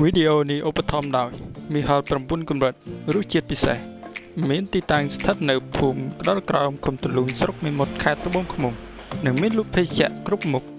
វីដេអូនេះឧបត្ថម្ភដោយមីហល9កម្រិតរសជាតិពិសេសមានទីតាំងស្ថិតនៅភូមិក្តលក្រោមឃុំទលូងស្រុកមេមត់ខេត្តត្បូងឃ្មុំនិងមានលក់ភេសជ្ជៈគ្រប់មុខ។